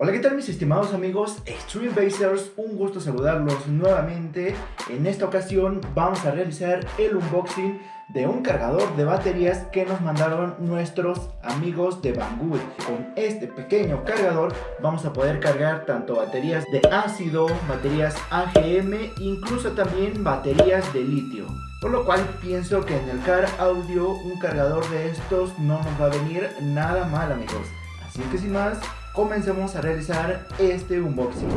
Hola, ¿qué tal mis estimados amigos Extreme Basers? Un gusto saludarlos nuevamente. En esta ocasión vamos a realizar el unboxing de un cargador de baterías que nos mandaron nuestros amigos de Banggood. Con este pequeño cargador vamos a poder cargar tanto baterías de ácido, baterías AGM, incluso también baterías de litio. Por lo cual pienso que en el Car Audio un cargador de estos no nos va a venir nada mal amigos. Así que sin más, comencemos a realizar este unboxing.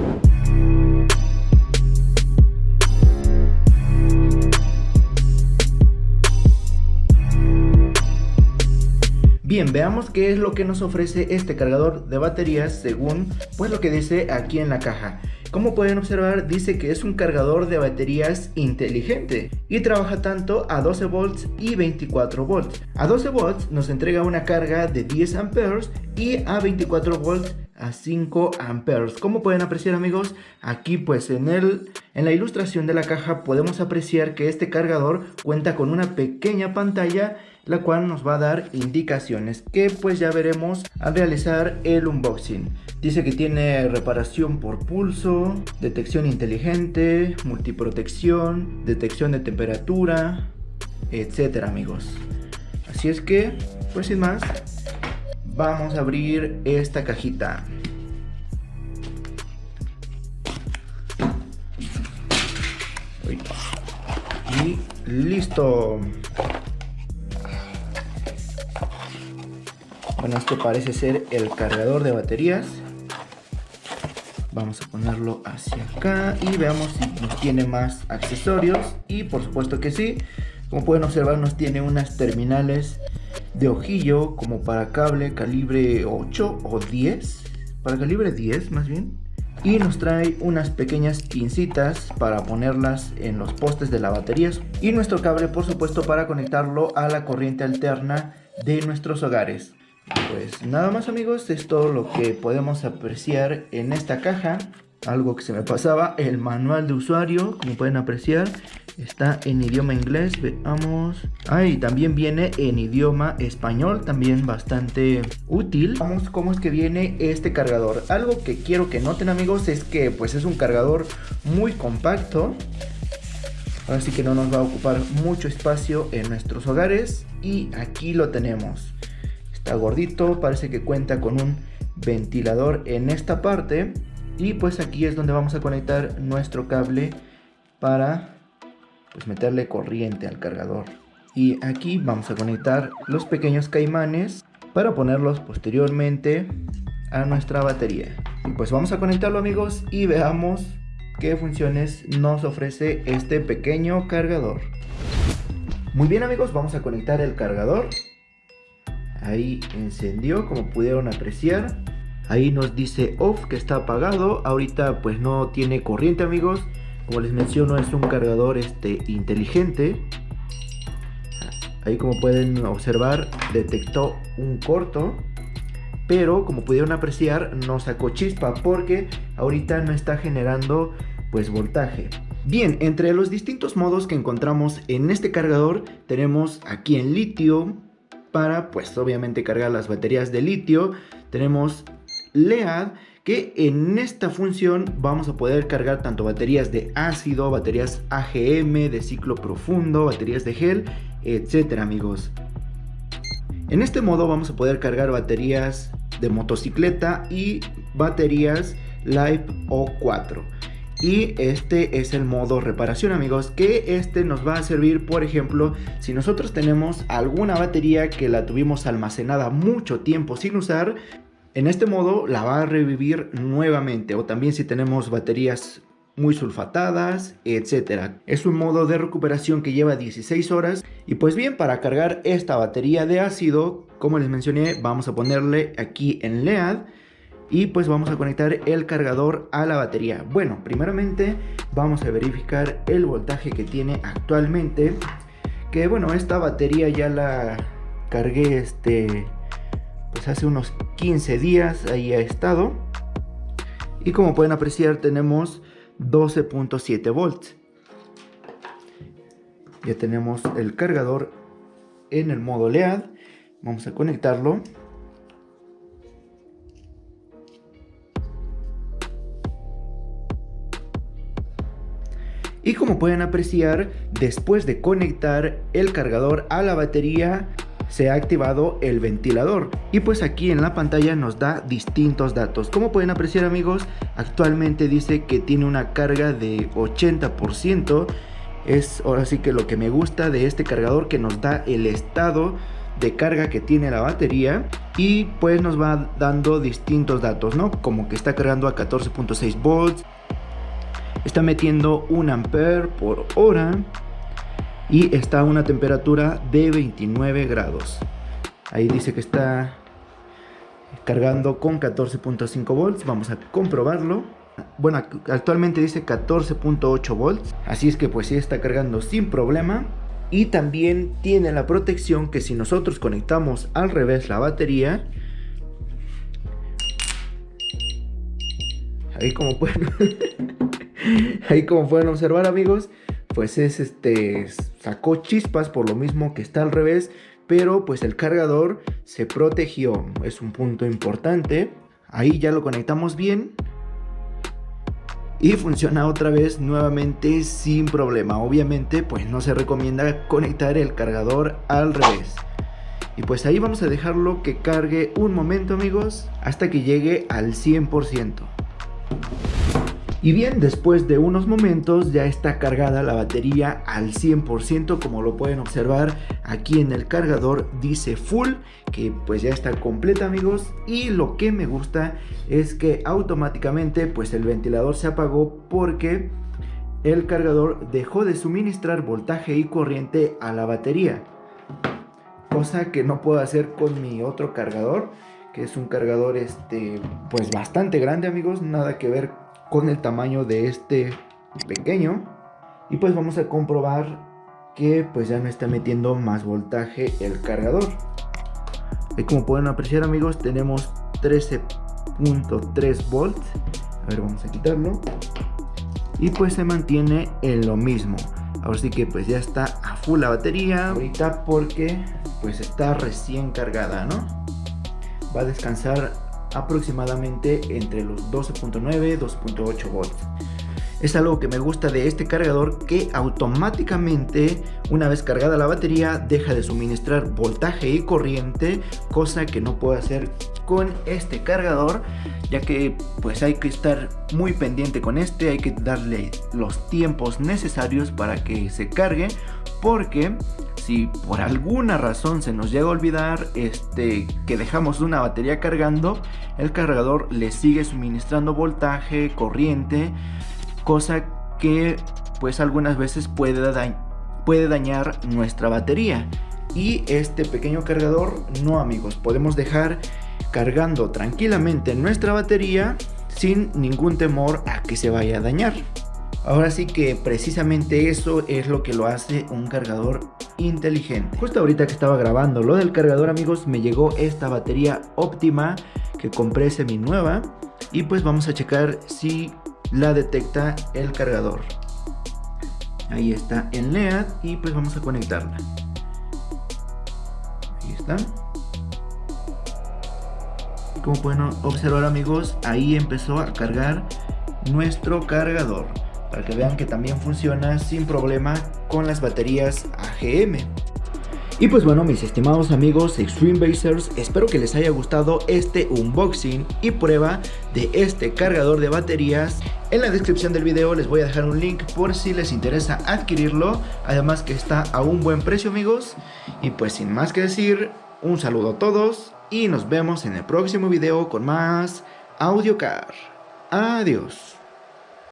Bien, veamos qué es lo que nos ofrece este cargador de baterías según pues lo que dice aquí en la caja. Como pueden observar dice que es un cargador de baterías inteligente y trabaja tanto a 12 volts y 24 volts. A 12 volts nos entrega una carga de 10 amperes y a 24 volts a 5 amperes. Como pueden apreciar amigos, aquí pues en, el, en la ilustración de la caja podemos apreciar que este cargador cuenta con una pequeña pantalla la cual nos va a dar indicaciones que pues ya veremos al realizar el unboxing. Dice que tiene reparación por pulso, detección inteligente, multiprotección, detección de temperatura, etcétera amigos. Así es que, pues sin más, vamos a abrir esta cajita. Y listo. Bueno, esto parece ser el cargador de baterías. Vamos a ponerlo hacia acá y veamos si nos tiene más accesorios. Y por supuesto que sí. Como pueden observar nos tiene unas terminales de ojillo como para cable calibre 8 o 10. Para calibre 10 más bien. Y nos trae unas pequeñas pincitas para ponerlas en los postes de la batería. Y nuestro cable por supuesto para conectarlo a la corriente alterna de nuestros hogares. Pues nada más amigos, es todo lo que podemos apreciar en esta caja. Algo que se me pasaba, el manual de usuario, como pueden apreciar, está en idioma inglés, veamos. Ah, y también viene en idioma español, también bastante útil. Vamos cómo es que viene este cargador. Algo que quiero que noten amigos es que pues es un cargador muy compacto. Así que no nos va a ocupar mucho espacio en nuestros hogares. Y aquí lo tenemos. Está gordito, parece que cuenta con un ventilador en esta parte. Y pues aquí es donde vamos a conectar nuestro cable para pues meterle corriente al cargador. Y aquí vamos a conectar los pequeños caimanes para ponerlos posteriormente a nuestra batería. Y pues vamos a conectarlo amigos y veamos qué funciones nos ofrece este pequeño cargador. Muy bien amigos, vamos a conectar el cargador ahí encendió como pudieron apreciar. Ahí nos dice off que está apagado. Ahorita pues no tiene corriente amigos. Como les menciono es un cargador este inteligente. Ahí como pueden observar detectó un corto. Pero como pudieron apreciar no sacó chispa porque ahorita no está generando pues voltaje. Bien, entre los distintos modos que encontramos en este cargador tenemos aquí en litio, para pues obviamente cargar las baterías de litio. Tenemos LEAD que en esta función vamos a poder cargar tanto baterías de ácido, baterías AGM, de ciclo profundo, baterías de gel, etcétera amigos. En este modo vamos a poder cargar baterías de motocicleta y baterías Live O4 y este es el modo reparación amigos que este nos va a servir por ejemplo si nosotros tenemos alguna batería que la tuvimos almacenada mucho tiempo sin usar en este modo la va a revivir nuevamente. O también si tenemos baterías muy sulfatadas, etcétera. Es un modo de recuperación que lleva 16 horas. Y pues bien, para cargar esta batería de ácido, como les mencioné, vamos a ponerle aquí en LED y pues vamos a conectar el cargador a la batería. Bueno, primeramente vamos a verificar el voltaje que tiene actualmente. Que bueno, esta batería ya la cargué este pues hace unos 15 días ahí ha estado. Y como pueden apreciar tenemos 12.7 volts. Ya tenemos el cargador en el modo LED. Vamos a conectarlo. Y como pueden apreciar, después de conectar el cargador a la batería, se ha activado el ventilador. Y pues aquí en la pantalla nos da distintos datos. Como pueden apreciar amigos actualmente dice que tiene una carga de 80% es ahora sí que lo que me gusta de este cargador que nos da el estado de carga que tiene la batería. Y pues nos va dando distintos datos no como que está cargando a 14.6 volts está metiendo un ampere por hora y está a una temperatura de 29 grados. Ahí dice que está cargando con 14.5 volts. Vamos a comprobarlo. Bueno, actualmente dice 14.8 volts. Así es que pues sí está cargando sin problema. Y también tiene la protección que si nosotros conectamos al revés la batería. Ahí como pueden, ahí como pueden observar amigos, pues es este sacó chispas por lo mismo que está al revés pero pues el cargador se protegió. Es un punto importante. Ahí ya lo conectamos bien. Y funciona otra vez nuevamente sin problema. Obviamente pues no se recomienda conectar el cargador al revés. Y pues ahí vamos a dejarlo que cargue un momento amigos hasta que llegue al 100% y bien, después de unos momentos ya está cargada la batería al 100% como lo pueden observar aquí en el cargador dice full que pues ya está completa amigos. Y lo que me gusta es que automáticamente pues el ventilador se apagó porque el cargador dejó de suministrar voltaje y corriente a la batería cosa que no puedo hacer con mi otro cargador que es un cargador este pues bastante grande amigos. Nada que ver con el tamaño de este pequeño. Y pues vamos a comprobar que pues ya no está metiendo más voltaje el cargador. Y como pueden apreciar amigos tenemos 13.3 volts. A ver vamos a quitarlo. Y pues se mantiene en lo mismo. Ahora sí que pues ya está a full la batería. Ahorita porque pues está recién cargada no va a descansar aproximadamente entre los 12.9 2.8 volts. Es algo que me gusta de este cargador que automáticamente una vez cargada la batería deja de suministrar voltaje y corriente cosa que no puedo hacer con este cargador ya que pues hay que estar muy pendiente con este hay que darle los tiempos necesarios para que se cargue porque si por alguna razón se nos llega a olvidar este, que dejamos una batería cargando, el cargador le sigue suministrando voltaje, corriente, cosa que pues algunas veces puede, puede dañar nuestra batería. Y este pequeño cargador, no amigos, podemos dejar cargando tranquilamente nuestra batería sin ningún temor a que se vaya a dañar. Ahora sí que precisamente eso es lo que lo hace un cargador inteligente. Justo ahorita que estaba grabando lo del cargador amigos me llegó esta batería óptima que compré semi nueva y pues vamos a checar si la detecta el cargador. Ahí está en LED y pues vamos a conectarla. Ahí está. Como pueden observar amigos, ahí empezó a cargar nuestro cargador para que vean que también funciona sin problema con las baterías AGM. Y pues bueno mis estimados amigos Extreme Basers, espero que les haya gustado este unboxing y prueba de este cargador de baterías. En la descripción del video les voy a dejar un link por si les interesa adquirirlo, además que está a un buen precio amigos. Y pues sin más que decir, un saludo a todos y nos vemos en el próximo video con más AudioCar. Adiós.